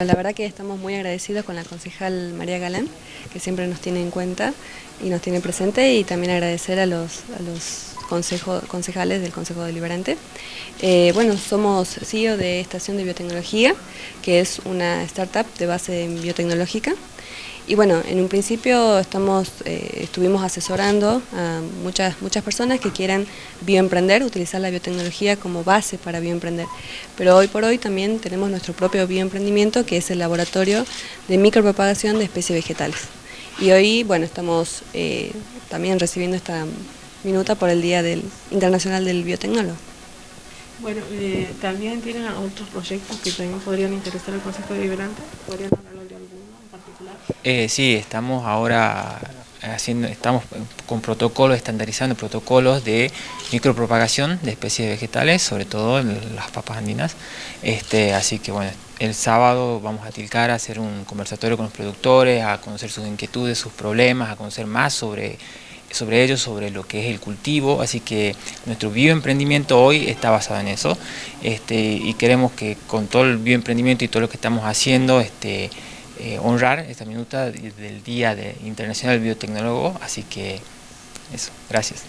La verdad que estamos muy agradecidos con la concejal María Galán, que siempre nos tiene en cuenta y nos tiene presente, y también agradecer a los, concejales del Consejo Deliberante. Eh, bueno, somos CEO de Estación de Biotecnología, que es una startup de base biotecnológica, y bueno, en un principio estamos, eh, estuvimos asesorando a muchas, muchas personas que quieran bioemprender, utilizar la biotecnología como base para bioemprender. Pero hoy por hoy también tenemos nuestro propio bioemprendimiento que es el laboratorio de micropropagación de especies vegetales. Y hoy, bueno, estamos eh, también recibiendo esta minuta por el Día del Internacional del Biotecnólogo. Bueno, eh, también tienen otros proyectos que también podrían interesar al Consejo Deliberante. ¿Podrían hablar de alguno en particular? Eh, sí, estamos ahora haciendo, estamos con protocolos, estandarizando protocolos de micropropagación de especies vegetales, sobre todo las papas andinas. Este, así que bueno, el sábado vamos a Tilcara a hacer un conversatorio con los productores, a conocer sus inquietudes, sus problemas, a conocer más sobre sobre ellos, sobre lo que es el cultivo, así que nuestro bioemprendimiento hoy está basado en eso este, y queremos que con todo el bioemprendimiento y todo lo que estamos haciendo este, eh, honrar esta minuta del Día de Internacional del Biotecnólogo, así que eso, gracias.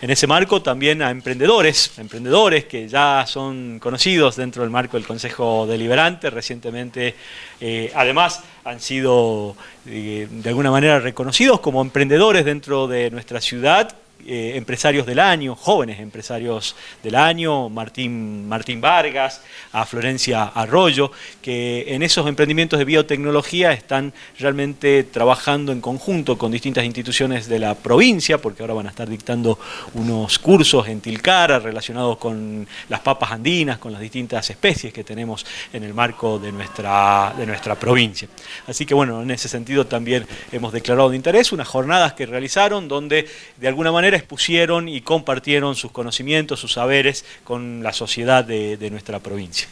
En ese marco también a emprendedores, emprendedores que ya son conocidos dentro del marco del Consejo Deliberante, recientemente eh, además han sido eh, de alguna manera reconocidos como emprendedores dentro de nuestra ciudad eh, empresarios del año, jóvenes empresarios del año, Martín, Martín Vargas, a Florencia Arroyo, que en esos emprendimientos de biotecnología están realmente trabajando en conjunto con distintas instituciones de la provincia, porque ahora van a estar dictando unos cursos en Tilcara relacionados con las papas andinas, con las distintas especies que tenemos en el marco de nuestra, de nuestra provincia. Así que bueno, en ese sentido también hemos declarado de interés unas jornadas que realizaron donde de alguna manera expusieron y compartieron sus conocimientos, sus saberes con la sociedad de, nuestra provincia.